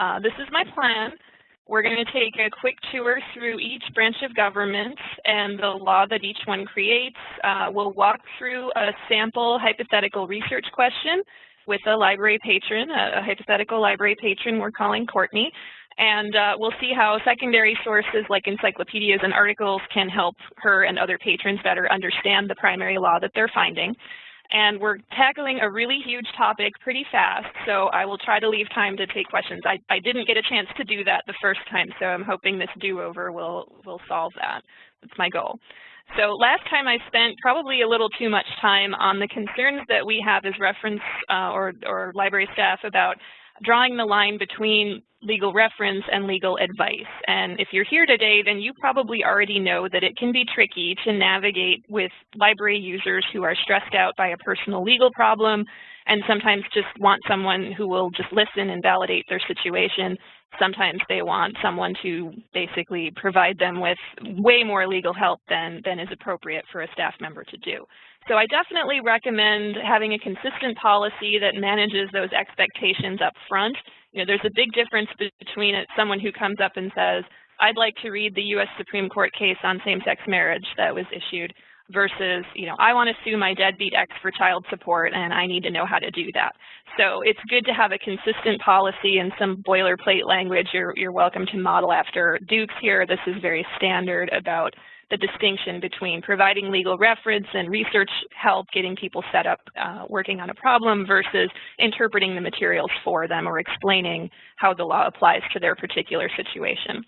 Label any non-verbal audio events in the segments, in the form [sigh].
Uh, this is my plan. We're going to take a quick tour through each branch of government and the law that each one creates. Uh, we'll walk through a sample hypothetical research question with a library patron, a, hypothetical library patron we're calling Courtney. And uh, we'll see how secondary sources like encyclopedias and articles can help her and other patrons better understand the primary law that they're finding and we're tackling a really huge topic pretty fast, so I will try to leave time to take questions. I, I didn't get a chance to do that the first time, so I'm hoping this do-over will, will solve that. That's my goal. So last time I spent probably a little too much time on the concerns that we have as reference uh, or, or library staff about drawing the line between legal reference and legal advice. And if you're here today, then you probably already know that it can be tricky to navigate with library users who are stressed out by a personal legal problem and sometimes just want someone who will just listen and validate their situation. Sometimes they want someone to basically provide them with way more legal help than, than is appropriate for a staff member to do. So I definitely recommend having a consistent policy that manages those expectations up front. You know, there's a big difference between someone who comes up and says, I'd like to read the U.S. Supreme Court case on same-sex marriage that was issued versus, you know, I want to sue my deadbeat ex for child support and I need to know how to do that. So it's good to have a consistent policy and some boilerplate language. You're, you're welcome to model after Dukes here. This is very standard about the distinction between providing legal reference and research help, getting people set up uh, working on a problem versus interpreting the materials for them or explaining how the law applies to their particular situation.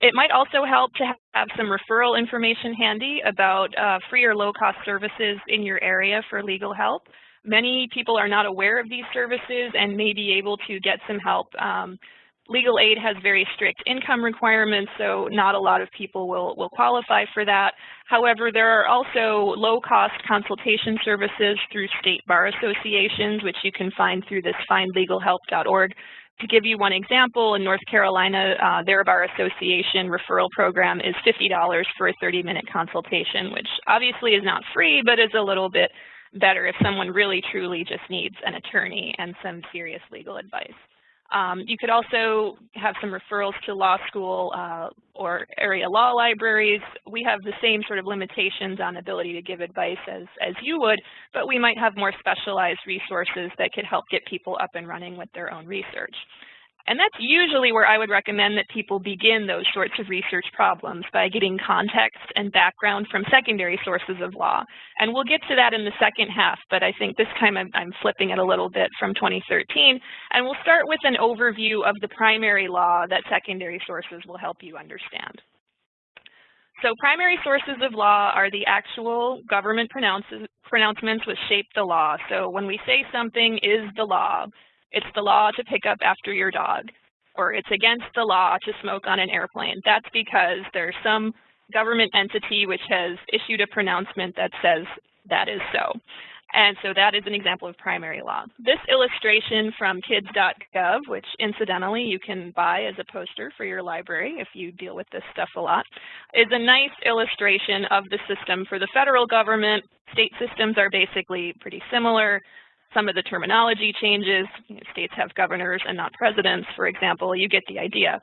It might also help to have some referral information handy about uh, free or low-cost services in your area for legal help. Many people are not aware of these services and may be able to get some help um, legal aid has very strict income requirements, so not a lot of people will, will qualify for that. However, there are also low-cost consultation services through state bar associations, which you can find through this findlegalhelp.org. To give you one example, in North Carolina, uh, their bar association referral program is $50 for a 30-minute consultation, which obviously is not free, but is a little bit better if someone really truly just needs an attorney and some serious legal advice. Um, you could also have some referrals to law school uh, or area law libraries. We have the same sort of limitations on ability to give advice as, as you would, but we might have more specialized resources that could help get people up and running with their own research. And that's usually where I would recommend that people begin those sorts of research problems by getting context and background from secondary sources of law. And we'll get to that in the second half, but I think this time I'm, I'm flipping it a little bit from 2013. And we'll start with an overview of the primary law that secondary sources will help you understand. So primary sources of law are the actual government pronouncements which shape the law. So when we say something is the law, it's the law to pick up after your dog, or it's against the law to smoke on an airplane. That's because there's some government entity which has issued a pronouncement that says that is so. And so that is an example of primary law. This illustration from kids.gov, which incidentally you can buy as a poster for your library if you deal with this stuff a lot, is a nice illustration of the system for the federal government. State systems are basically pretty similar some of the terminology changes. You know, states have governors and not presidents, for example. You get the idea.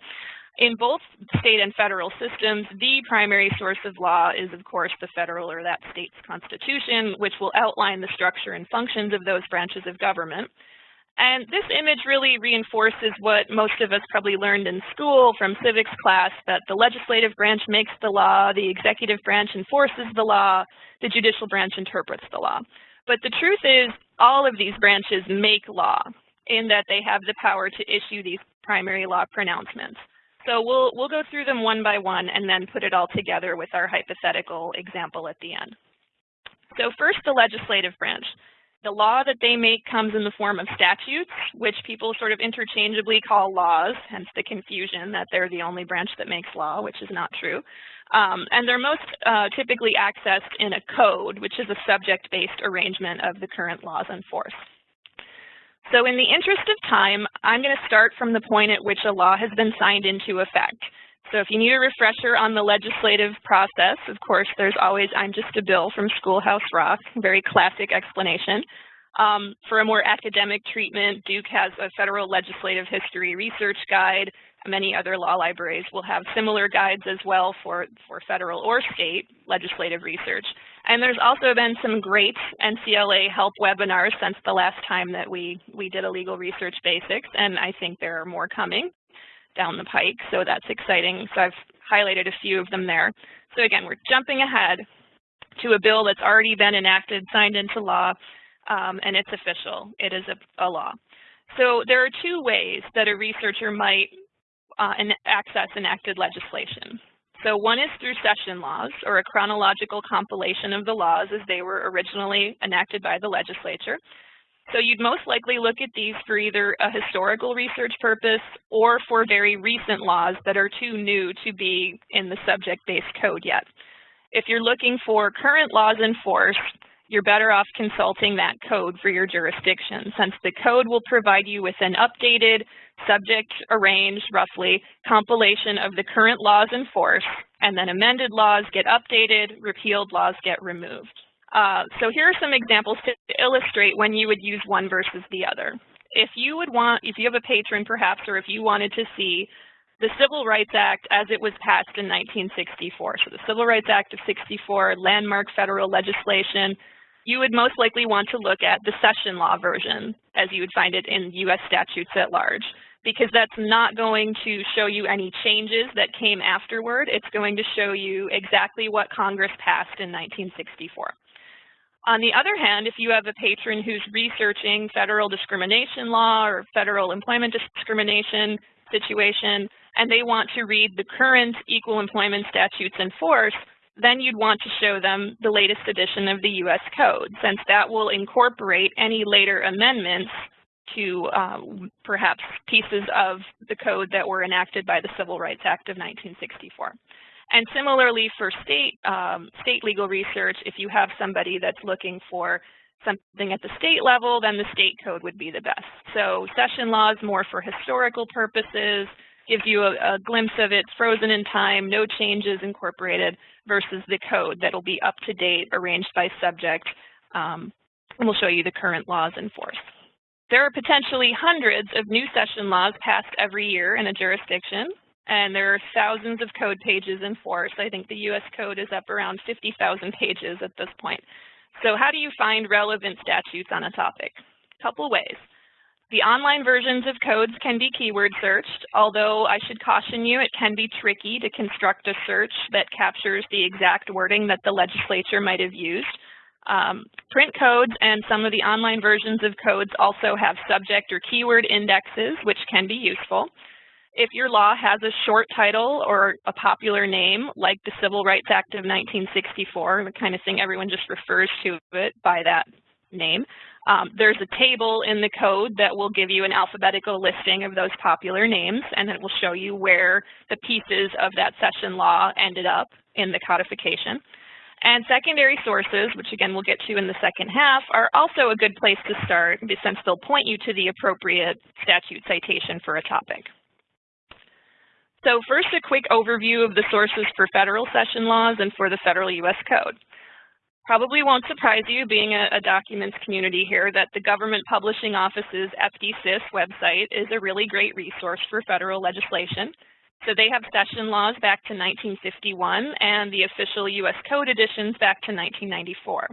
In both state and federal systems, the primary source of law is, of course, the federal or that state's constitution, which will outline the structure and functions of those branches of government. And this image really reinforces what most of us probably learned in school from civics class, that the legislative branch makes the law, the executive branch enforces the law, the judicial branch interprets the law. But the truth is all of these branches make law in that they have the power to issue these primary law pronouncements. So we'll, we'll go through them one by one and then put it all together with our hypothetical example at the end. So first, the legislative branch. The law that they make comes in the form of statutes, which people sort of interchangeably call laws, hence the confusion that they're the only branch that makes law, which is not true. Um, and they're most uh, typically accessed in a code, which is a subject-based arrangement of the current laws in force. So in the interest of time, I'm going to start from the point at which a law has been signed into effect. So if you need a refresher on the legislative process, of course, there's always I'm just a bill from Schoolhouse Rock, very classic explanation. Um, for a more academic treatment, Duke has a federal legislative history research guide. Many other law libraries will have similar guides as well for, for federal or state legislative research. And there's also been some great NCLA help webinars since the last time that we, we did a legal research basics, and I think there are more coming down the pike, so that's exciting. So I've highlighted a few of them there. So again, we're jumping ahead to a bill that's already been enacted, signed into law, um, and it's official. It is a, a, law. So there are two ways that a researcher might uh, access enacted legislation. So one is through session laws, or a chronological compilation of the laws as they were originally enacted by the legislature. So you'd most likely look at these for either a historical research purpose or for very recent laws that are too new to be in the subject-based code yet. If you're looking for current laws in force, you're better off consulting that code for your jurisdiction since the code will provide you with an updated, subject arranged, roughly, compilation of the current laws in force, and then amended laws get updated, repealed laws get removed. Uh, so here are some examples to illustrate when you would use one versus the other. If you would want, if you have a patron perhaps, or if you wanted to see the Civil Rights Act as it was passed in 1964, so the Civil Rights Act of 64, landmark federal legislation, you would most likely want to look at the session law version as you would find it in US statutes at large because that's not going to show you any changes that came afterward. It's going to show you exactly what Congress passed in 1964. On the other hand, if you have a patron who's researching federal discrimination law or federal employment discrimination situation, and they want to read the current equal employment statutes in force, then you'd want to show them the latest edition of the U.S. Code, since that will incorporate any later amendments to uh, perhaps pieces of the code that were enacted by the Civil Rights Act of 1964. And similarly for state, um, state legal research, if you have somebody that's looking for something at the state level, then the state code would be the best. So session laws more for historical purposes, gives you a, a glimpse of it frozen in time, no changes incorporated, versus the code that'll be up to date, arranged by subject, um, and we'll show you the current laws in force. There are potentially hundreds of new session laws passed every year in a jurisdiction, and there are thousands of code pages in force. I think the US code is up around 50,000 pages at this point. So how do you find relevant statutes on a topic? A couple ways. The online versions of codes can be keyword searched, although I should caution you it can be tricky to construct a search that captures the exact wording that the legislature might have used. Um, print codes and some of the online versions of codes also have subject or keyword indexes, which can be useful. If your law has a short title or a popular name, like the Civil Rights Act of 1964, the kind of thing everyone just refers to it by that name, um, there's a table in the code that will give you an alphabetical listing of those popular names, and it will show you where the pieces of that session law ended up in the codification. And secondary sources, which again we'll get to in the second half, are also a good place to start since they'll point you to the appropriate statute citation for a topic. So first, a quick overview of the sources for federal session laws and for the federal U.S. Code. Probably won't surprise you, being a, a, documents community here, that the Government Publishing Office's FDsys website is a really great resource for federal legislation. So they have session laws back to 1951 and the official U.S. Code editions back to 1994.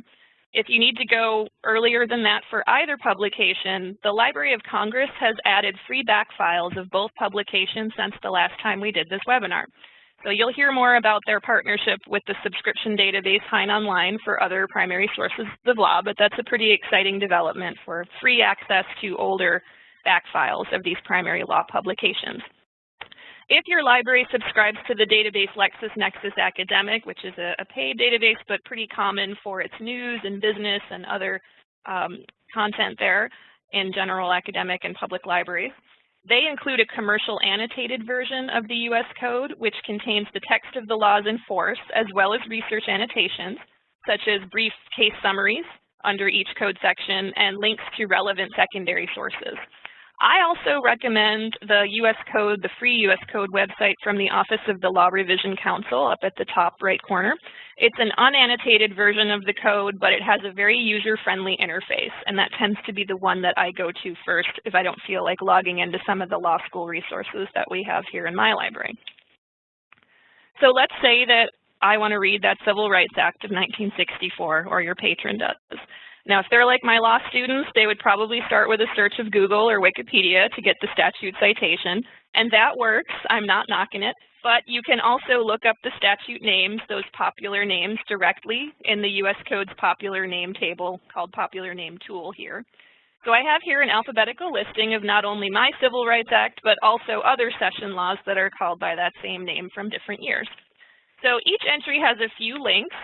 If you need to go earlier than that for either publication, the Library of Congress has added free back files of both publications since the last time we did this webinar. So you'll hear more about their partnership with the subscription database Hein Online for other primary sources of law, but that's a pretty exciting development for free access to older back files of these primary law publications. If your library subscribes to the database LexisNexis Academic, which is a, a paid database but pretty common for its news and business and other um, content there in general academic and public libraries, they include a commercial annotated version of the U.S. Code, which contains the text of the laws in force, as well as research annotations, such as brief case summaries under each code section and links to relevant secondary sources. I also recommend the U.S. Code, the free U.S. Code website from the Office of the Law Revision Council up at the top right corner. It's an unannotated version of the code, but it has a very user-friendly interface, and that tends to be the one that I go to first if I don't feel like logging into some of the law school resources that we have here in my library. So let's say that I want to read that Civil Rights Act of 1964, or your patron does. Now, if they're like my law students, they would probably start with a search of Google or Wikipedia to get the statute citation, and that works. I'm not knocking it. But you can also look up the statute names, those popular names, directly in the U.S. Code's popular name table called Popular Name Tool here. So I have here an alphabetical listing of not only my Civil Rights Act, but also other session laws that are called by that same name from different years. So each entry has a few links.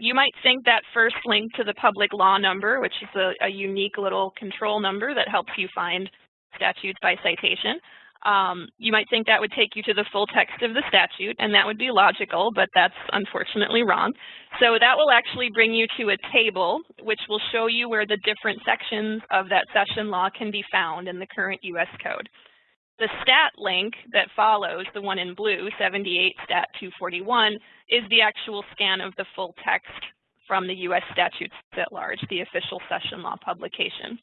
You might think that first link to the public law number, which is a, a unique little control number that helps you find statutes by citation. Um, you might think that would take you to the full text of the statute, and that would be logical, but that's unfortunately wrong. So that will actually bring you to a table, which will show you where the different sections of that session law can be found in the current U.S. Code. The stat link that follows, the one in blue, 78 stat 241, is the actual scan of the full text from the U.S. statutes at large, the official session law publication.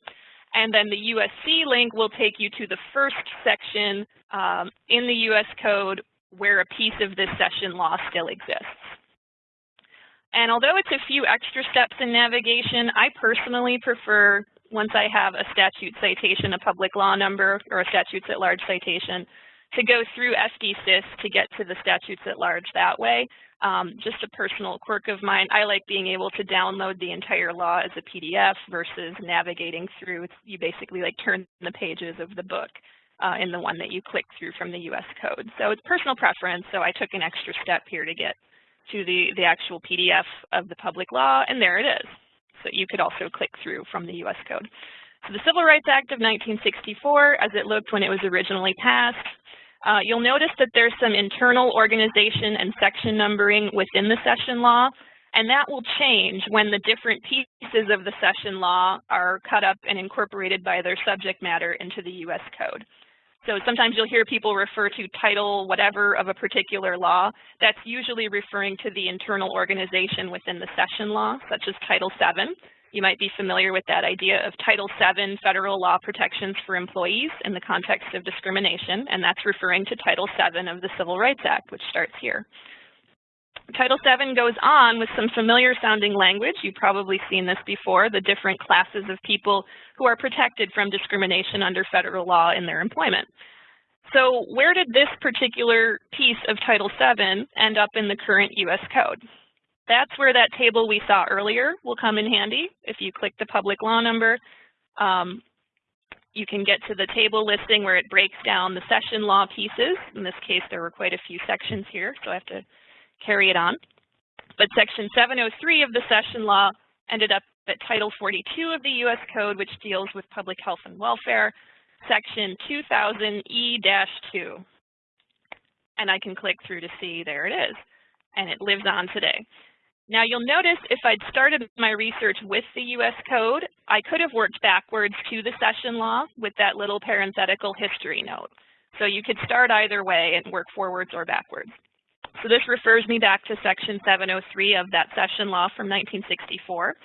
And then the USC link will take you to the first section um, in the U.S. Code where a piece of this session law still exists. And although it's a few extra steps in navigation, I personally prefer once I have a statute citation, a public law number, or a statutes at large citation, to go through FDsys to get to the statutes at large that way. Um, just a personal quirk of mine, I like being able to download the entire law as a PDF versus navigating through. You basically like turn the pages of the book uh, in the one that you click through from the US code. So it's personal preference, so I took an extra step here to get to the, the actual PDF of the public law, and there it is that you could also click through from the U.S. Code. So the Civil Rights Act of 1964, as it looked when it was originally passed, uh, you'll notice that there's some internal organization and section numbering within the session law, and that will change when the different pieces of the session law are cut up and incorporated by their subject matter into the U.S. Code. So sometimes you'll hear people refer to title whatever of a particular law. That's usually referring to the internal organization within the session law, such as Title VII. You might be familiar with that idea of Title VII, federal law protections for employees in the context of discrimination, and that's referring to Title VII of the Civil Rights Act, which starts here. Title VII goes on with some familiar sounding language. You've probably seen this before, the different classes of people who are protected from discrimination under federal law in their employment. So where did this particular piece of Title VII end up in the current US Code? That's where that table we saw earlier will come in handy. If you click the public law number, um, you can get to the table listing where it breaks down the session law pieces. In this case, there were quite a few sections here, so I have to carry it on. But Section 703 of the session law ended up at Title 42 of the U.S. Code, which deals with public health and welfare, Section 2000E-2. And I can click through to see there it is, and it lives on today. Now you'll notice if I'd started my research with the U.S. Code, I could have worked backwards to the session law with that little parenthetical history note. So you could start either way and work forwards or backwards. So this refers me back to Section 703 of that session law from 1964.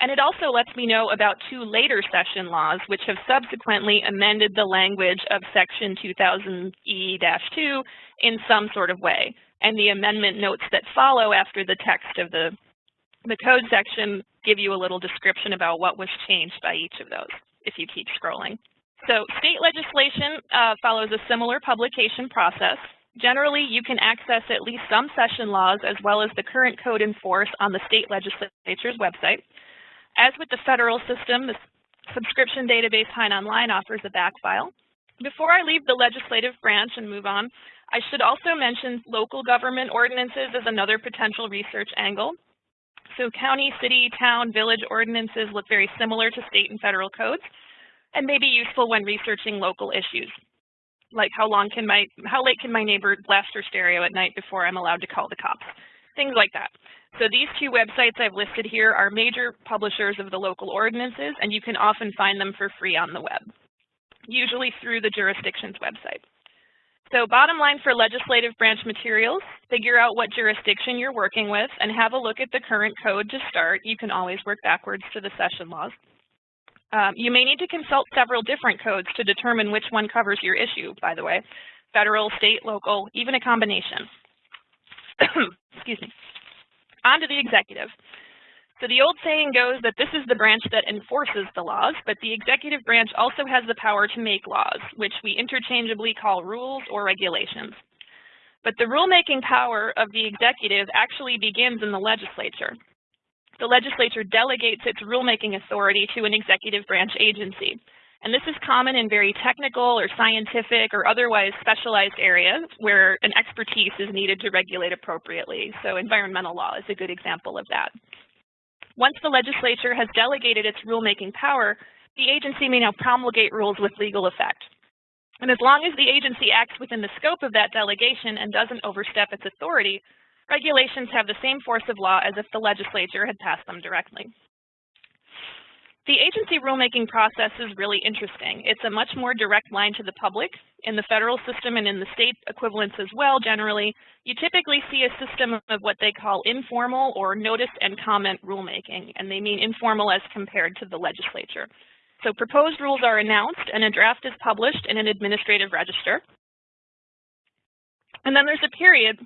And it also lets me know about two later session laws which have subsequently amended the language of Section 2000E-2 in some sort of way. And the amendment notes that follow after the text of the, the code section give you a little description about what was changed by each of those if you keep scrolling. So state legislation uh, follows a similar publication process. Generally, you can access at least some session laws as well as the current code in force on the state legislature's website. As with the federal system, the subscription database Hein Online offers a back file. Before I leave the legislative branch and move on, I should also mention local government ordinances as another potential research angle. So county, city, town, village ordinances look very similar to state and federal codes and may be useful when researching local issues like how long can my, how late can my neighbor blast her stereo at night before I'm allowed to call the cops? Things like that. So these two websites I've listed here are major publishers of the local ordinances, and you can often find them for free on the web. usually through the jurisdiction's website. So bottom line for legislative branch materials, figure out what jurisdiction you're working with and have a look at the current code to start. You can always work backwards to the session laws. Um, you may need to consult several different codes to determine which one covers your issue, by the way, federal, state, local, even a combination. [coughs] Excuse me. On to the executive. So the old saying goes that this is the branch that enforces the laws, but the executive branch also has the power to make laws, which we interchangeably call rules or regulations. But the rulemaking power of the executive actually begins in the legislature. The legislature delegates its rulemaking authority to an executive branch agency. And this is common in very technical or scientific or otherwise specialized areas where an expertise is needed to regulate appropriately. So environmental law is a good example of that. Once the legislature has delegated its rulemaking power, the agency may now promulgate rules with legal effect. And as long as the agency acts within the scope of that delegation and doesn't overstep its authority, regulations have the same force of law as if the legislature had passed them directly. The agency rulemaking process is really interesting. It's a much more direct line to the public. In the federal system and in the state equivalents as well, generally, you typically see a system of what they call informal or notice and comment rulemaking, and they mean informal as compared to the legislature. So proposed rules are announced and a draft is published in an administrative register. And then there's a period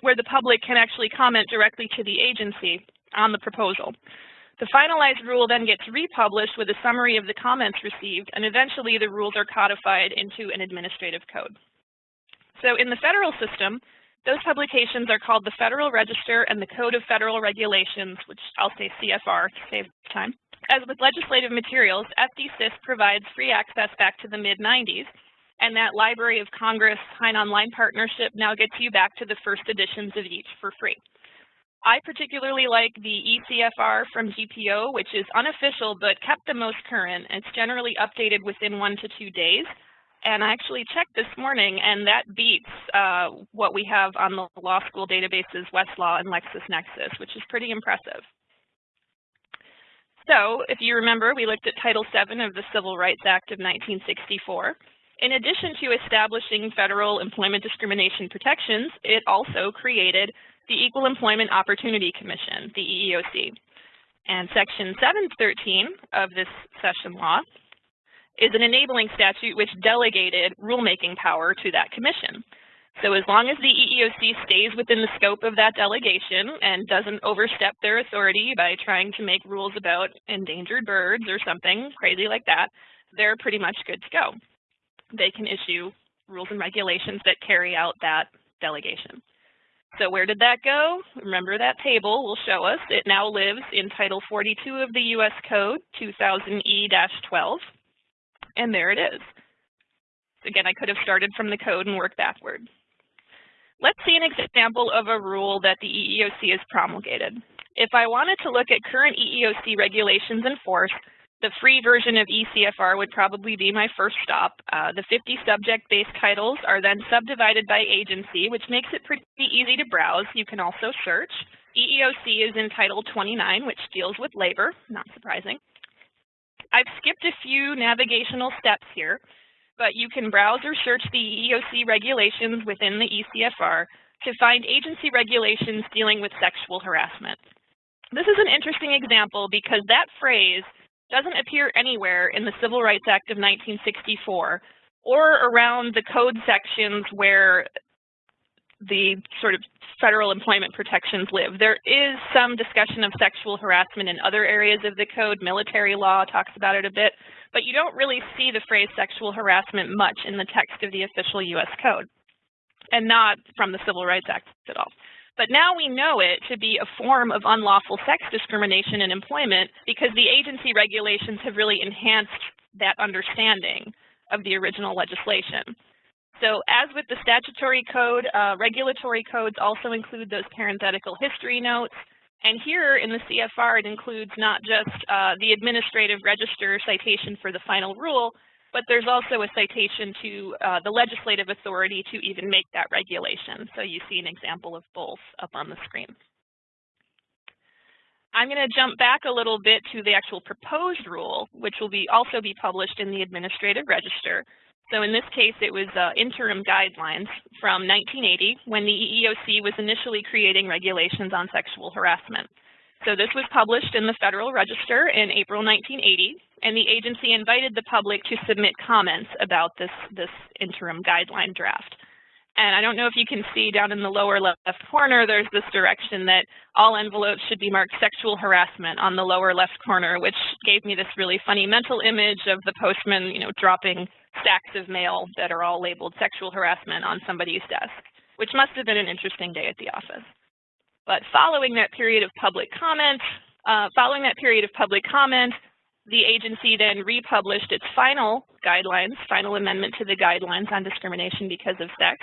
where the public can actually comment directly to the agency on the proposal. The finalized rule then gets republished with a summary of the comments received, and eventually the rules are codified into an administrative code. So in the federal system, those publications are called the Federal Register and the Code of Federal Regulations, which I'll say CFR to save time. As with legislative materials, FDsys provides free access back to the mid-90s, and that Library of Congress Hein Online partnership now gets you back to the first editions of each for free. I particularly like the ECFR from GPO, which is unofficial but kept the most current. It's generally updated within one to two days. And I actually checked this morning, and that beats uh, what we have on the law school databases, Westlaw and LexisNexis, which is pretty impressive. So if you remember, we looked at Title VII of the Civil Rights Act of 1964. In addition to establishing federal employment discrimination protections, it also created the Equal Employment Opportunity Commission, the EEOC. And Section 713 of this session law is an enabling statute which delegated rulemaking power to that commission. So as long as the EEOC stays within the scope of that delegation and doesn't overstep their authority by trying to make rules about endangered birds or something crazy like that, they're pretty much good to go. They can issue rules and regulations that carry out that delegation. So where did that go? Remember that table will show us it now lives in Title 42 of the U.S. Code 2000E-12, and there it is. Again, I could have started from the code and worked backward. Let's see an example of a rule that the EEOC has promulgated. If I wanted to look at current EEOC regulations in force, the free version of ECFR would probably be my first stop. Uh, the 50 subject-based titles are then subdivided by agency, which makes it pretty easy to browse. You can also search. EEOC is in Title 29, which deals with labor, not surprising. I've skipped a few navigational steps here, but you can browse or search the EEOC regulations within the ECFR to find agency regulations dealing with sexual harassment. This is an interesting example because that phrase doesn't appear anywhere in the Civil Rights Act of 1964 or around the code sections where the sort of federal employment protections live. There is some discussion of sexual harassment in other areas of the code. Military law talks about it a bit, but you don't really see the phrase sexual harassment much in the text of the official U.S. code and not from the Civil Rights Act at all. But now we know it to be a form of unlawful sex discrimination in employment because the agency regulations have really enhanced that understanding of the original legislation. So as with the statutory code, uh, regulatory codes also include those parenthetical history notes. And here in the CFR, it includes not just uh, the administrative register citation for the final rule, but there's also a citation to uh, the legislative authority to even make that regulation. So you see an example of both up on the screen. I'm going to jump back a little bit to the actual proposed rule, which will be also be published in the Administrative Register. So in this case, it was uh, interim guidelines from 1980 when the EEOC was initially creating regulations on sexual harassment. So this was published in the Federal Register in April 1980, and the agency invited the public to submit comments about this, this interim guideline draft. And I don't know if you can see down in the lower left corner, there's this direction that all envelopes should be marked sexual harassment on the lower left corner, which gave me this really funny mental image of the postman, you know, dropping stacks of mail that are all labeled sexual harassment on somebody's desk, which must have been an interesting day at the office. But following that period of public comment, uh, following that period of public comment, the agency then republished its final guidelines, final amendment to the guidelines on discrimination because of sex.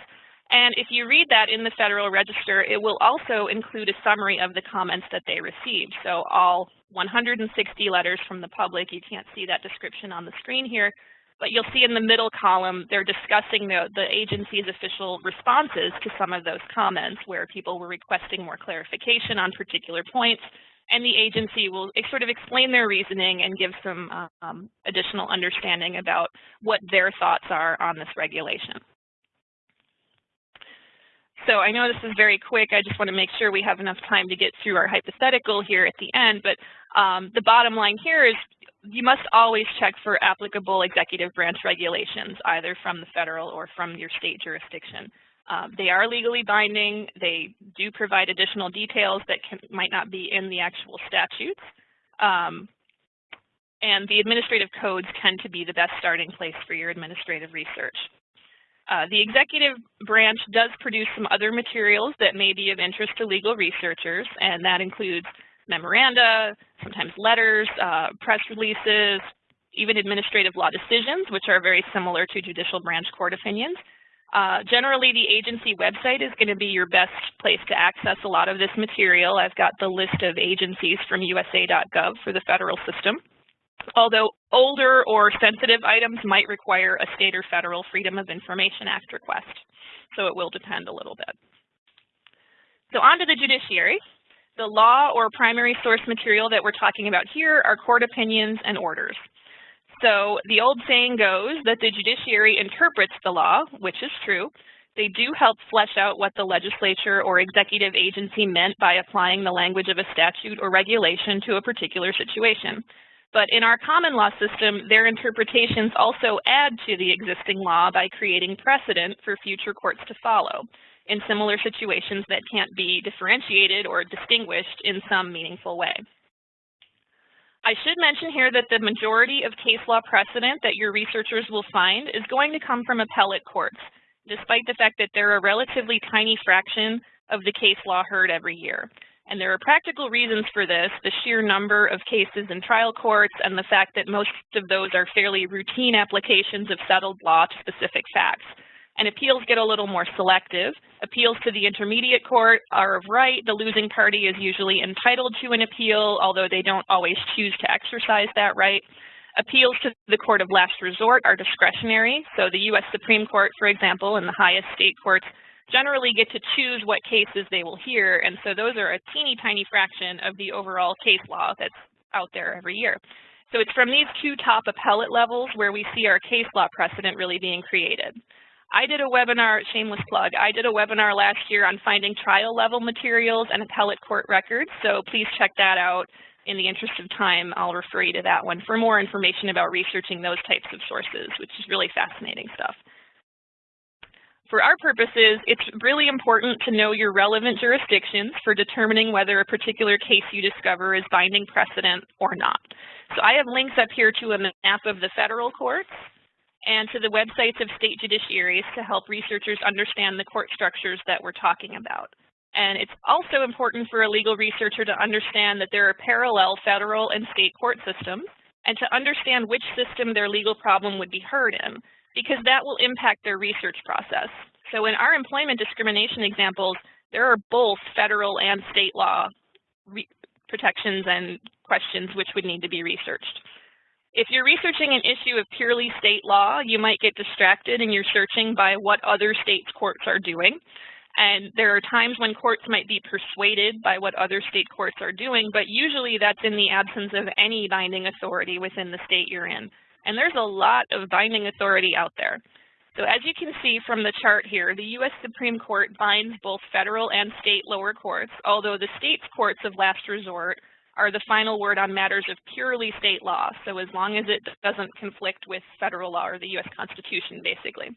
And if you read that in the Federal Register, it will also include a summary of the comments that they received. So all 160 letters from the public, you can't see that description on the screen here, but you'll see in the middle column, they're discussing the, the agency's official responses to some of those comments where people were requesting more clarification on particular points, and the agency will sort of explain their reasoning and give some um, additional understanding about what their thoughts are on this regulation. So I know this is very quick. I just want to make sure we have enough time to get through our hypothetical here at the end. But um, the bottom line here is you must always check for applicable executive branch regulations, either from the federal or from your state jurisdiction. Um, they are legally binding. They do provide additional details that can, might not be in the actual statutes. Um, and the administrative codes tend to be the best starting place for your administrative research. Uh, the executive branch does produce some other materials that may be of interest to legal researchers, and that includes memoranda, sometimes letters, uh, press releases, even administrative law decisions, which are very similar to judicial branch court opinions. Uh, generally, the agency website is going to be your best place to access a lot of this material. I've got the list of agencies from USA.gov for the federal system. Although older or sensitive items might require a state or federal Freedom of Information Act request. So it will depend a little bit. So on to the judiciary. The law or primary source material that we're talking about here are court opinions and orders. So the old saying goes that the judiciary interprets the law, which is true. They do help flesh out what the legislature or executive agency meant by applying the language of a statute or regulation to a particular situation. But in our common law system, their interpretations also add to the existing law by creating precedent for future courts to follow in similar situations that can't be differentiated or distinguished in some meaningful way. I should mention here that the majority of case law precedent that your researchers will find is going to come from appellate courts, despite the fact that they're a relatively tiny fraction of the case law heard every year. And there are practical reasons for this, the sheer number of cases in trial courts and the fact that most of those are fairly routine applications of settled law to specific facts and appeals get a little more selective. Appeals to the intermediate court are of right. The losing party is usually entitled to an appeal, although they don't always choose to exercise that right. Appeals to the court of last resort are discretionary. So the U.S. Supreme Court, for example, and the highest state courts generally get to choose what cases they will hear. And so those are a teeny tiny fraction of the overall case law that's out there every year. So it's from these two top appellate levels where we see our case law precedent really being created. I did a webinar, shameless plug, I did a webinar last year on finding trial level materials and appellate court records, so please check that out. In the interest of time, I'll refer you to that one for more information about researching those types of sources, which is really fascinating stuff. For our purposes, it's really important to know your relevant jurisdictions for determining whether a particular case you discover is binding precedent or not. So I have links up here to a map of the federal courts and to the websites of state judiciaries to help researchers understand the court structures that we're talking about. And it's also important for a legal researcher to understand that there are parallel federal and state court systems and to understand which system their legal problem would be heard in, because that will impact their research process. So in our employment discrimination examples, there are both federal and state law protections and questions which would need to be researched. If you're researching an issue of purely state law, you might get distracted in your searching by what other states' courts are doing. And there are times when courts might be persuaded by what other state courts are doing, but usually that's in the absence of any binding authority within the state you're in. And there's a lot of binding authority out there. So as you can see from the chart here, the U.S. Supreme Court binds both federal and state lower courts, although the state's courts of last resort are the final word on matters of purely state law. So as long as it doesn't conflict with federal law or the U.S. Constitution, basically.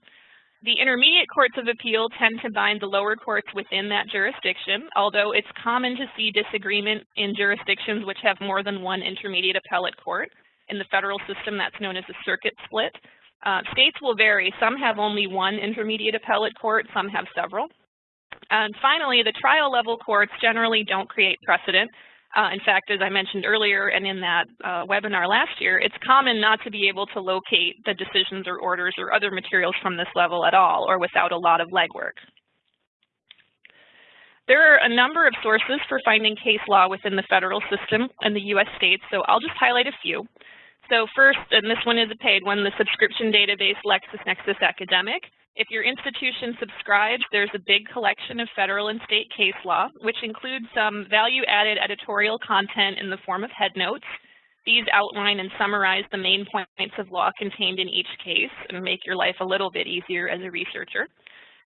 The intermediate courts of appeal tend to bind the lower courts within that jurisdiction, although it's common to see disagreement in jurisdictions which have more than one intermediate appellate court. In the federal system, that's known as a circuit split. Uh, states will vary. Some have only one intermediate appellate court, some have several. And finally, the trial level courts generally don't create precedent. Uh, in fact, as I mentioned earlier and in that uh, webinar last year, it's common not to be able to locate the decisions or orders or other materials from this level at all or without a lot of legwork. There are a number of sources for finding case law within the federal system and the U.S. states, so I'll just highlight a few. So first, and this one is a paid one, the subscription database LexisNexis Academic. If your institution subscribes, there's a big collection of federal and state case law, which includes some value-added editorial content in the form of headnotes. These outline and summarize the main points of law contained in each case and make your life a little bit easier as a researcher.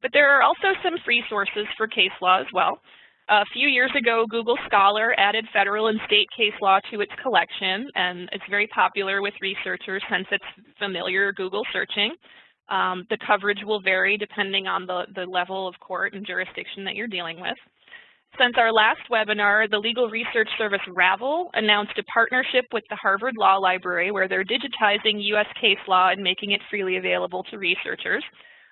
But there are also some free sources for case law as well. A few years ago, Google Scholar added federal and state case law to its collection, and it's very popular with researchers since it's familiar Google searching. Um, the coverage will vary depending on the, the level of court and jurisdiction that you're dealing with. Since our last webinar, the legal research service Ravel announced a partnership with the Harvard Law Library where they're digitizing U.S. case law and making it freely available to researchers,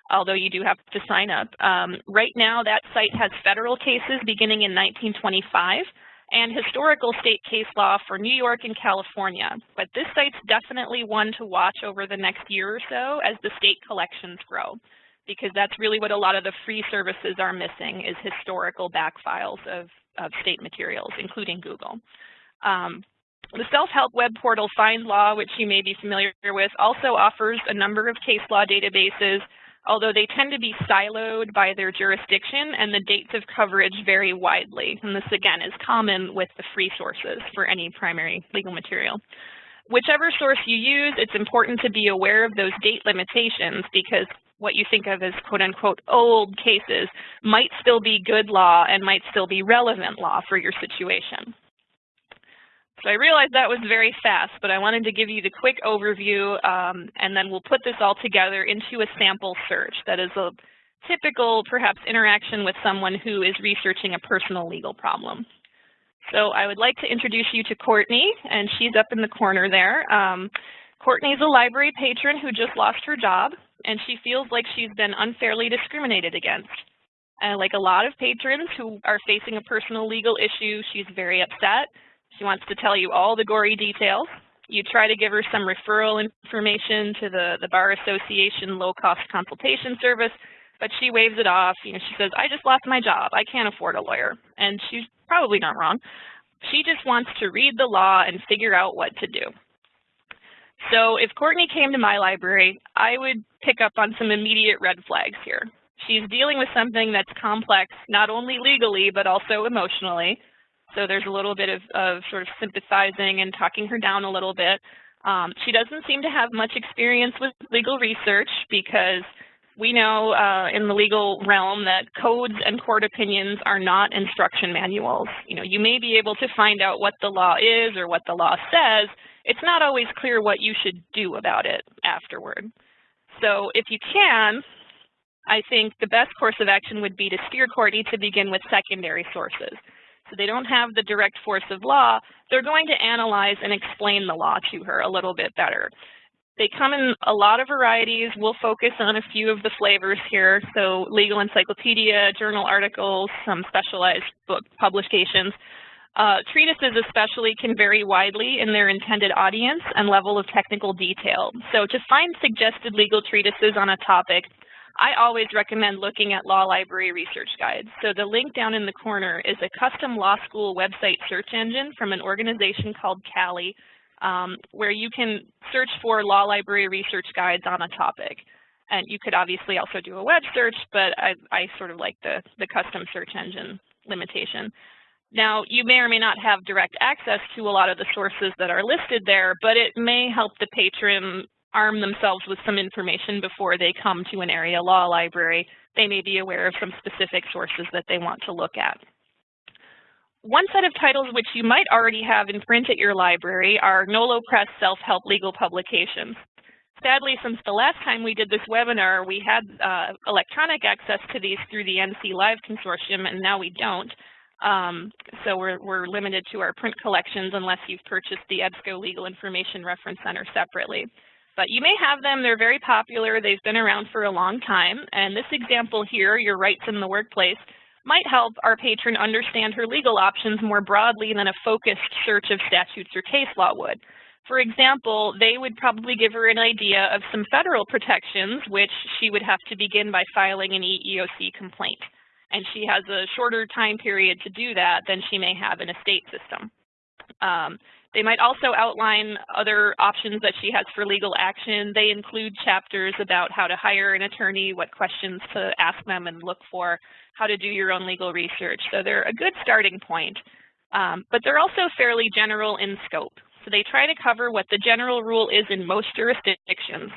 although you do have to sign up. Um, right now, that site has federal cases beginning in 1925 and historical state case law for New York and California. But this site's definitely one to watch over the next year or so as the state collections grow, because that's really what a lot of the free services are missing is historical back files of, of state materials, including Google. Um, the self-help web portal FindLaw, which you may be familiar with, also offers a number of case law databases although they tend to be siloed by their jurisdiction and the dates of coverage vary widely. And this, again, is common with the free sources for any primary legal material. Whichever source you use, it's important to be aware of those date limitations because what you think of as quote-unquote old cases might still be good law and might still be relevant law for your situation. So I realized that was very fast, but I wanted to give you the quick overview, um, and then we'll put this all together into a sample search that is a typical, perhaps, interaction with someone who is researching a personal legal problem. So I would like to introduce you to Courtney, and she's up in the corner there. Um, Courtney's a library patron who just lost her job, and she feels like she's been unfairly discriminated against. Uh, like a lot of patrons who are facing a personal legal issue, she's very upset she wants to tell you all the gory details. You try to give her some referral information to the, the Bar Association low-cost consultation service, but she waves it off. You know, she says, I just lost my job. I can't afford a lawyer. And she's probably not wrong. She just wants to read the law and figure out what to do. So if Courtney came to my library, I would pick up on some immediate red flags here. She's dealing with something that's complex, not only legally, but also emotionally. So there's a little bit of, of sort of sympathizing and talking her down a little bit. Um, she doesn't seem to have much experience with legal research because we know uh, in the legal realm that codes and court opinions are not instruction manuals. You know, you may be able to find out what the law is or what the law says. It's not always clear what you should do about it afterward. So if you can, I think the best course of action would be to steer Courtney to begin with secondary sources so they don't have the direct force of law, they're going to analyze and explain the law to her a little bit better. They come in a lot of varieties. We'll focus on a few of the flavors here. So legal encyclopedia, journal articles, some specialized book publications. Uh, treatises especially can vary widely in their intended audience and level of technical detail. So to find suggested legal treatises on a topic, I always recommend looking at law library research guides. So the link down in the corner is a custom law school website search engine from an organization called CALI, um, where you can search for law library research guides on a topic. And you could obviously also do a web search, but I, I sort of like the, the custom search engine limitation. Now, you may or may not have direct access to a lot of the sources that are listed there, but it may help the patron arm themselves with some information before they come to an area law library. They may be aware of some specific sources that they want to look at. One set of titles which you might already have in print at your library are Nolo Press self-help legal publications. Sadly, since the last time we did this webinar, we had uh, electronic access to these through the NC Live Consortium, and now we don't. Um, so we're, we're limited to our print collections unless you've purchased the EBSCO Legal Information Reference Center separately. But you may have them, they're very popular, they've been around for a long time, and this example here, Your Rights in the Workplace, might help our patron understand her legal options more broadly than a focused search of statutes or case law would. For example, they would probably give her an idea of some federal protections, which she would have to begin by filing an EEOC complaint and she has a shorter time period to do that than she may have in a state system. Um, they might also outline other options that she has for legal action. They include chapters about how to hire an attorney, what questions to ask them and look for, how to do your own legal research. So they're a good starting point, um, but they're also fairly general in scope. So they try to cover what the general rule is in most jurisdictions.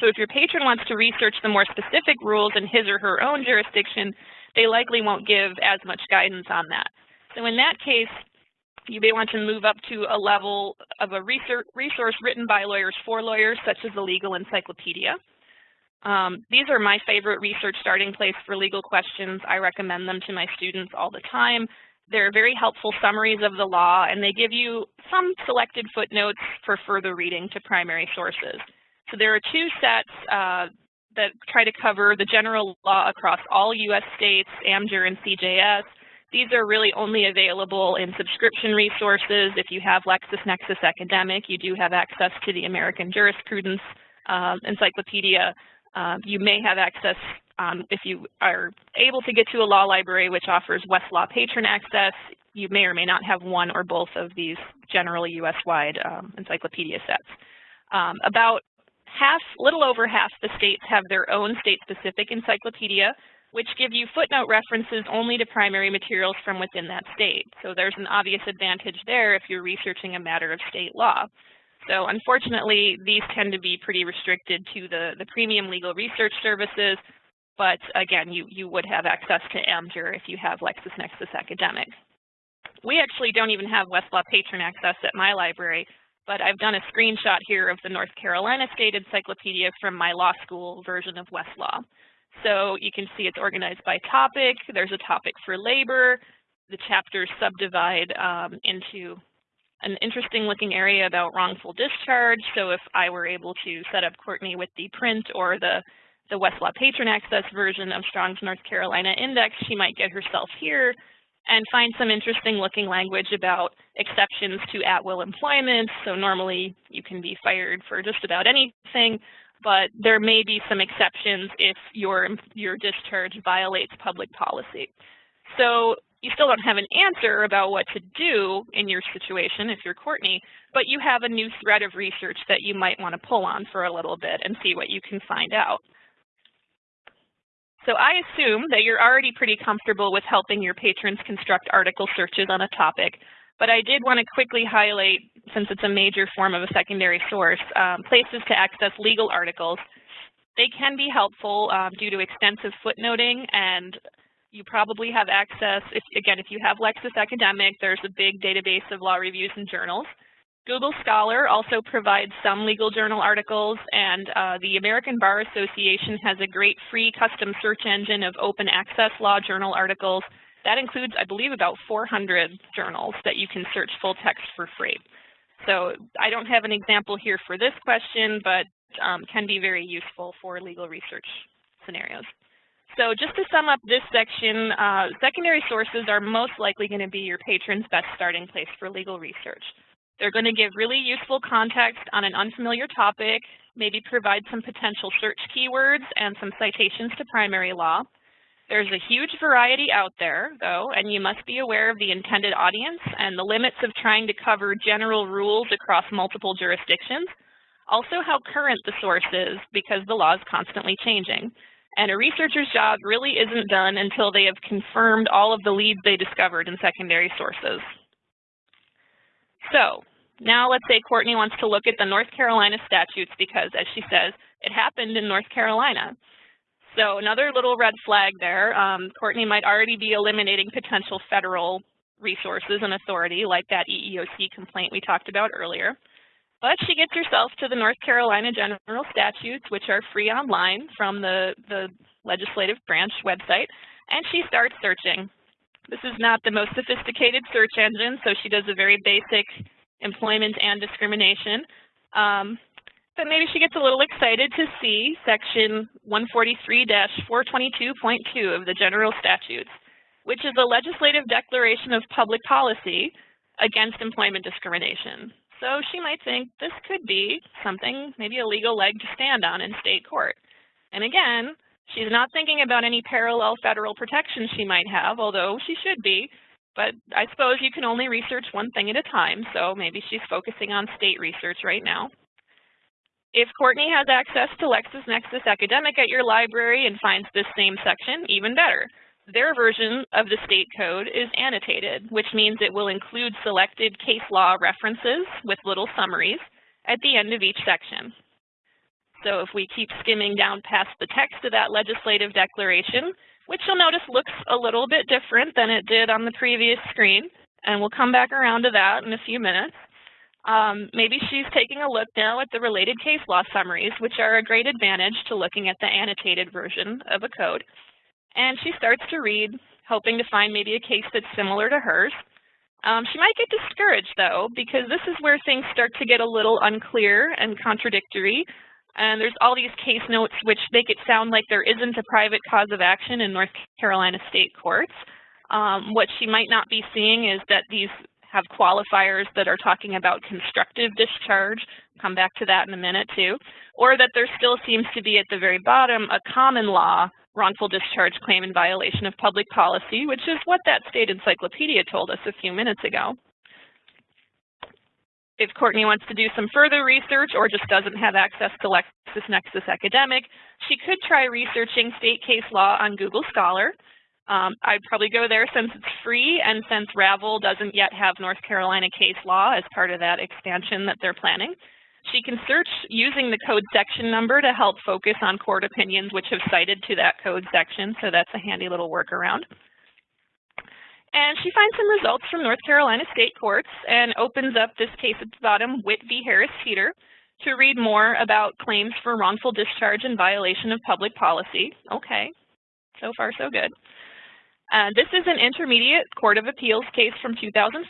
So if your patron wants to research the more specific rules in his or her own jurisdiction, they likely won't give as much guidance on that. So in that case, you may want to move up to a level of a resource written by lawyers for lawyers, such as the Legal Encyclopedia. Um, these are my favorite research starting place for legal questions. I recommend them to my students all the time. They're very helpful summaries of the law, and they give you some selected footnotes for further reading to primary sources. So there are two sets. Uh, that try to cover the general law across all U.S. states, AmJur and CJS. These are really only available in subscription resources. If you have LexisNexis Academic, you do have access to the American Jurisprudence uh, Encyclopedia. Uh, you may have access um, if you are able to get to a law library which offers Westlaw patron access. You may or may not have one or both of these generally U.S.-wide um, encyclopedia sets. Um, about half, little over half the states have their own state-specific encyclopedia, which give you footnote references only to primary materials from within that state. So there's an obvious advantage there if you're researching a matter of state law. So unfortunately, these tend to be pretty restricted to the, the premium legal research services, but again, you, you would have access to AmJur if you have LexisNexis Academic. We actually don't even have Westlaw patron access at my library, but I've done a screenshot here of the North Carolina State Encyclopedia from my law school version of Westlaw. So you can see it's organized by topic. There's a topic for labor. The chapters subdivide um, into an interesting looking area about wrongful discharge. So if I were able to set up Courtney with the print or the, the Westlaw Patron Access version of Strong's North Carolina Index, she might get herself here and find some interesting looking language about exceptions to at-will employment. So normally you can be fired for just about anything, but there may be some exceptions if your, your discharge violates public policy. So you still don't have an answer about what to do in your situation if you're Courtney, but you have a new thread of research that you might want to pull on for a little bit and see what you can find out. So I assume that you're already pretty comfortable with helping your patrons construct article searches on a topic, but I did want to quickly highlight, since it's a major form of a secondary source, um, places to access legal articles. They can be helpful um, due to extensive footnoting, and you probably have access, if, again, if you have Lexis Academic, there's a big database of law reviews and journals. Google Scholar also provides some legal journal articles, and uh, the American Bar Association has a great free custom search engine of open access law journal articles. That includes, I believe, about 400 journals that you can search full text for free. So I don't have an example here for this question, but um, can be very useful for legal research scenarios. So just to sum up this section, uh, secondary sources are most likely going to be your patron's best starting place for legal research. They're going to give really useful context on an unfamiliar topic, maybe provide some potential search keywords and some citations to primary law. There's a huge variety out there, though, and you must be aware of the intended audience and the limits of trying to cover general rules across multiple jurisdictions. also how current the source is because the law is constantly changing. And a researcher's job really isn't done until they have confirmed all of the leads they discovered in secondary sources. So now let's say Courtney wants to look at the North Carolina statutes because, as she says, it happened in North Carolina. So another little red flag there, um, Courtney might already be eliminating potential federal resources and authority like that EEOC complaint we talked about earlier. But she gets herself to the North Carolina General Statutes, which are free online from the, the legislative branch website, and she starts searching. This is not the most sophisticated search engine, so she does a very basic employment and discrimination. Um, but maybe she gets a little excited to see section 143-422.2 of the General Statutes, which is a legislative declaration of public policy against employment discrimination. So she might think this could be something, maybe a legal leg to stand on in state court. And again, she's not thinking about any parallel federal protections she might have, although she should be. But I suppose you can only research one thing at a time, so maybe she's focusing on state research right now. If Courtney has access to LexisNexis Academic at your library and finds this same section, even better. Their version of the state code is annotated, which means it will include selected case law references with little summaries at the end of each section. So if we keep skimming down past the text of that legislative declaration, which you'll notice looks a little bit different than it did on the previous screen, and we'll come back around to that in a few minutes. Um, maybe she's taking a look now at the related case law summaries, which are a great advantage to looking at the annotated version of a code. And she starts to read, hoping to find maybe a case that's similar to hers. Um, she might get discouraged, though, because this is where things start to get a little unclear and contradictory. And there's all these case notes which make it sound like there isn't a private cause of action in North Carolina state courts. Um, what she might not be seeing is that these have qualifiers that are talking about constructive discharge, come back to that in a minute too, or that there still seems to be at the very bottom a common law wrongful discharge claim in violation of public policy, which is what that state encyclopedia told us a few minutes ago. If Courtney wants to do some further research or just doesn't have access to LexisNexis Academic, she could try researching state case law on Google Scholar. Um, I'd probably go there since it's free and since Ravel doesn't yet have North Carolina case law as part of that expansion that they're planning. She can search using the code section number to help focus on court opinions which have cited to that code section, so that's a handy little workaround. And she finds some results from North Carolina state courts and opens up this case at the bottom, Whitt v. Harris Teeter, to read more about claims for wrongful discharge and violation of public policy. Okay, so far so good. Uh, this is an intermediate Court of Appeals case from 2004,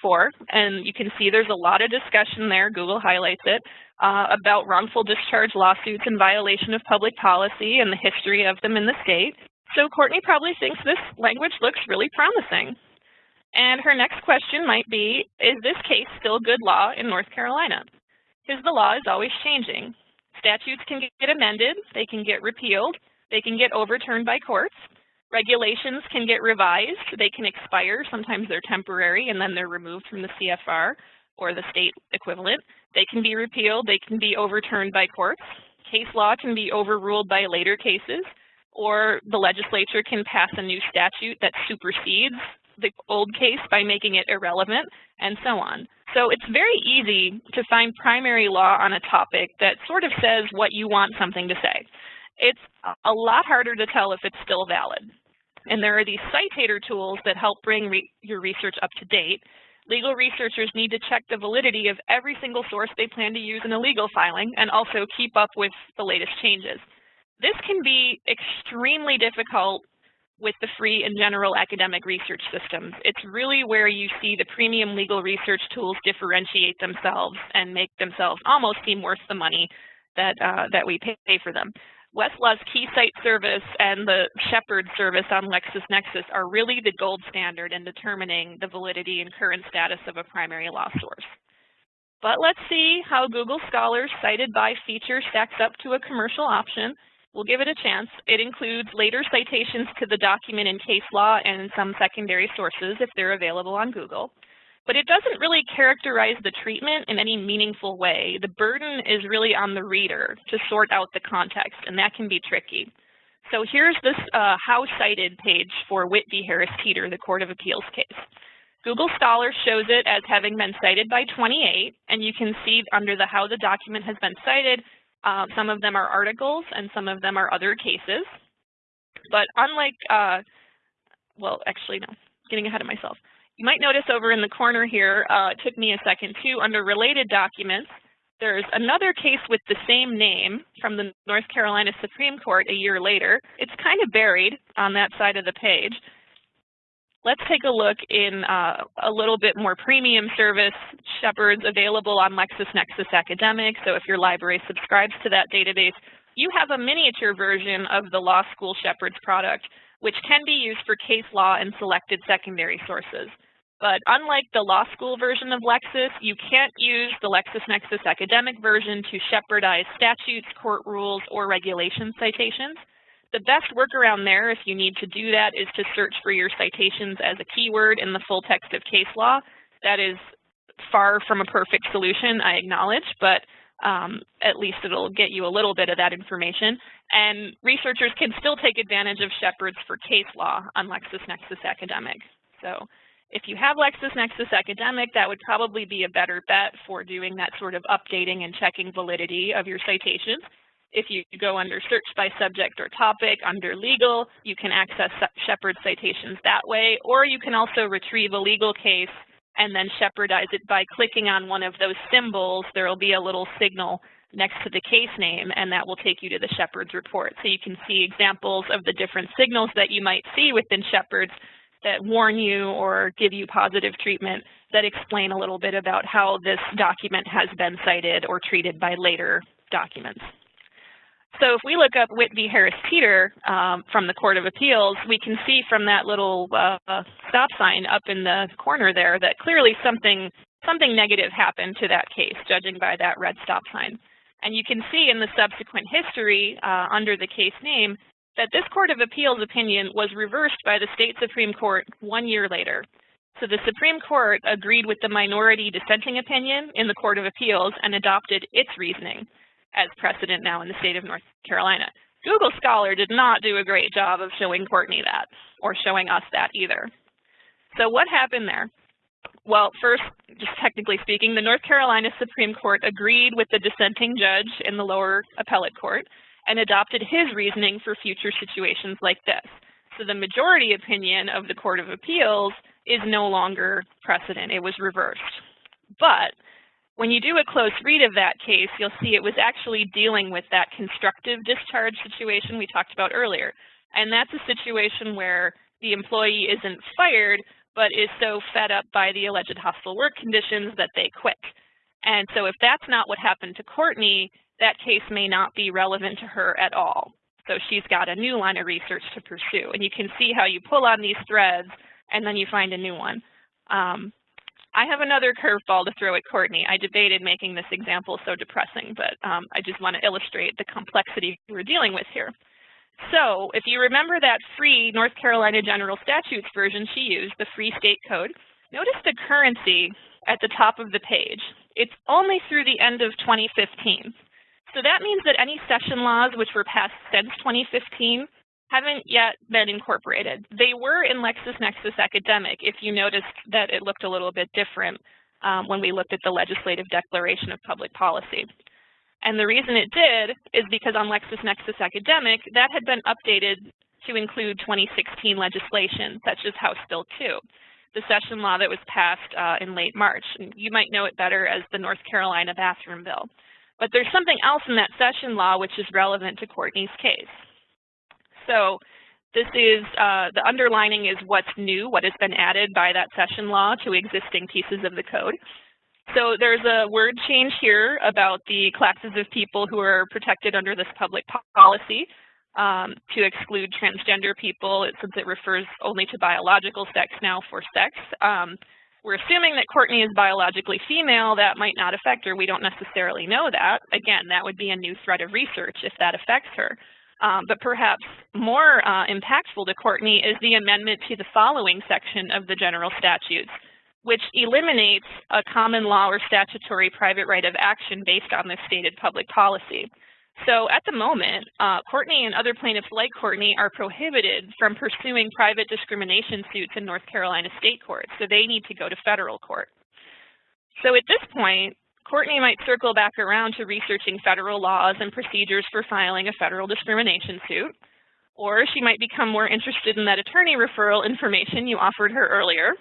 and you can see there's a lot of discussion there, Google highlights it, uh, about wrongful discharge lawsuits in violation of public policy and the history of them in the state. So Courtney probably thinks this language looks really promising. And her next question might be, is this case still good law in North Carolina? Because the law is always changing. Statutes can get amended, they can get repealed, they can get overturned by courts, Regulations can get revised. They can expire. Sometimes they're temporary and then they're removed from the CFR or the state equivalent. They can be repealed. They can be overturned by courts. Case law can be overruled by later cases or the legislature can pass a new statute that supersedes the old case by making it irrelevant and so on. So it's very easy to find primary law on a topic that sort of says what you want something to say. It's a lot harder to tell if it's still valid. And there are these citator tools that help bring re your research up to date. Legal researchers need to check the validity of every single source they plan to use in a legal filing and also keep up with the latest changes. This can be extremely difficult with the free and general academic research systems. It's really where you see the premium legal research tools differentiate themselves and make themselves almost seem worth the money that, uh, that we pay for them. Westlaw's KeyCite service and the Shepard service on LexisNexis are really the gold standard in determining the validity and current status of a primary law source. But let's see how Google Scholar's cited by feature stacks up to a commercial option. We'll give it a chance. It includes later citations to the document in case law and some secondary sources if they're available on Google. But it doesn't really characterize the treatment in any meaningful way. The burden is really on the reader to sort out the context, and that can be tricky. So here's this uh, how cited page for Whitt v. Harris Teeter, the Court of Appeals case. Google Scholar shows it as having been cited by 28, and you can see under the how the document has been cited, uh, some of them are articles and some of them are other cases. But unlike, uh, well, actually, no, getting ahead of myself. You might notice over in the corner here, uh, it took me a second too, under related documents, there's another case with the same name from the North Carolina Supreme Court a year later. It's kind of buried on that side of the page. Let's take a look in uh, a little bit more premium service, Shepard's available on LexisNexis Academic. So if your library subscribes to that database, you have a miniature version of the law school Shepard's product, which can be used for case law and selected secondary sources. But unlike the law school version of Lexis, you can't use the LexisNexis academic version to Shepardize statutes, court rules, or regulation citations. The best workaround there, if you need to do that, is to search for your citations as a keyword in the full text of case law. That is far from a perfect solution, I acknowledge, but um, at least it'll get you a little bit of that information. And researchers can still take advantage of Shepard's for case law on LexisNexis Academic. So if you have LexisNexis Academic, that would probably be a better bet for doing that sort of updating and checking validity of your citations. If you go under search by subject or topic under legal, you can access Shepard citations that way, or you can also retrieve a legal case and then Shepardize it by clicking on one of those symbols. There will be a little signal next to the case name, and that will take you to the Shepard's report. So you can see examples of the different signals that you might see within Shepard's that warn you or give you positive treatment that explain a little bit about how this document has been cited or treated by later documents. So if we look up Whitt v. Harris Teeter um, from the Court of Appeals, we can see from that little uh, stop sign up in the corner there that clearly something something negative happened to that case, judging by that red stop sign. And you can see in the subsequent history uh, under the case name that this Court of Appeals opinion was reversed by the state Supreme Court one year later. So the Supreme Court agreed with the minority dissenting opinion in the Court of Appeals and adopted its reasoning as precedent now in the state of North Carolina. Google Scholar did not do a great job of showing Courtney that, or showing us that either. So what happened there? Well, first, just technically speaking, the North Carolina Supreme Court agreed with the dissenting judge in the lower appellate court and adopted his reasoning for future situations like this. So the majority opinion of the Court of Appeals is no longer precedent. It was reversed. But when you do a close read of that case, you'll see it was actually dealing with that constructive discharge situation we talked about earlier. And that's a situation where the employee isn't fired, but is so fed up by the alleged hostile work conditions that they quit. And so if that's not what happened to Courtney, that case may not be relevant to her at all. So she's got a new line of research to pursue. And you can see how you pull on these threads and then you find a new one. Um, I have another curveball to throw at Courtney. I debated making this example so depressing, but um, I just want to illustrate the complexity we're dealing with here. So if you remember that free North Carolina General Statutes version she used, the free state code, notice the currency at the top of the page. It's only through the end of 2015. So that means that any session laws which were passed since 2015 haven't yet been incorporated. They were in LexisNexis Academic, if you noticed that it looked a little bit different um, when we looked at the Legislative Declaration of Public Policy. And the reason it did is because on LexisNexis Academic, that had been updated to include 2016 legislation, such as House Bill 2, the session law that was passed uh, in late March. You might know it better as the North Carolina Bathroom Bill. But there's something else in that session law which is relevant to Courtney's case. So this is, uh, the underlining is what's new, what has been added by that session law to existing pieces of the code. So there's a word change here about the classes of people who are protected under this public policy um, to exclude transgender people since it refers only to biological sex now for sex. Um, we're assuming that Courtney is biologically female. That might not affect her. We don't necessarily know that. Again, that would be a new thread of research if that affects her. Um, but perhaps more uh, impactful to Courtney is the amendment to the following section of the general statutes, which eliminates a common law or statutory private right of action based on this stated public policy. So at the moment, uh, Courtney and other plaintiffs like Courtney are prohibited from pursuing private discrimination suits in North Carolina state courts, so they need to go to federal court. So at this point, Courtney might circle back around to researching federal laws and procedures for filing a federal discrimination suit, or she might become more interested in that attorney referral information you offered her earlier,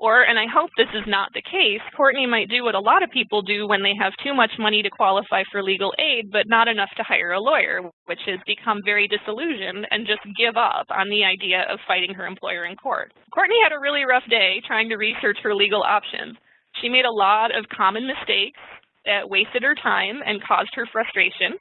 or, and I hope this is not the case, Courtney might do what a lot of people do when they have too much money to qualify for legal aid, but not enough to hire a lawyer, which is become very disillusioned and just give up on the idea of fighting her employer in court. Courtney had a really rough day trying to research her legal options. She made a lot of common mistakes that wasted her time and caused her frustration.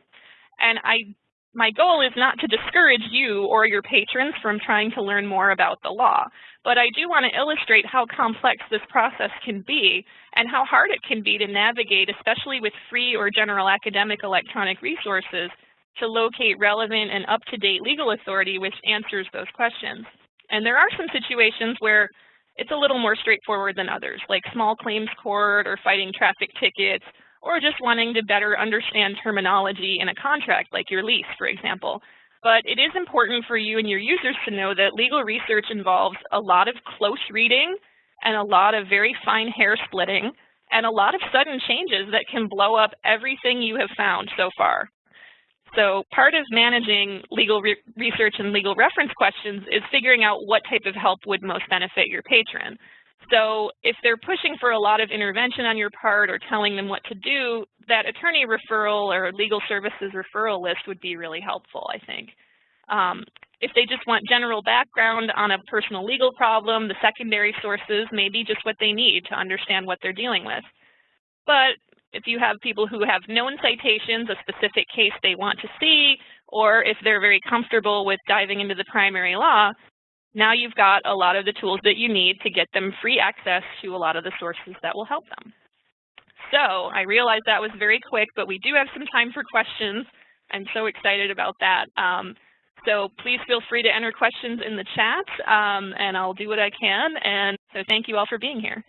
And I my goal is not to discourage you or your patrons from trying to learn more about the law, but I do want to illustrate how complex this process can be and how hard it can be to navigate, especially with free or general academic electronic resources, to locate relevant and up-to-date legal authority which answers those questions. And there are some situations where it's a little more straightforward than others, like small claims court or fighting traffic tickets or just wanting to better understand terminology in a contract, like your lease, for example. But it is important for you and your users to know that legal research involves a lot of close reading and a lot of very fine hair splitting and a lot of sudden changes that can blow up everything you have found so far. So part of managing legal re research and legal reference questions is figuring out what type of help would most benefit your patron. So if they're pushing for a lot of intervention on your part or telling them what to do, that attorney referral or legal services referral list would be really helpful, I think. Um, if they just want general background on a personal legal problem, the secondary sources may be just what they need to understand what they're dealing with. But if you have people who have known citations, a specific case they want to see, or if they're very comfortable with diving into the primary law, now you've got a lot of the tools that you need to get them free access to a lot of the sources that will help them. So I realize that was very quick, but we do have some time for questions. I'm so excited about that. Um, so please feel free to enter questions in the chat, um, and I'll do what I can. And so thank you all for being here.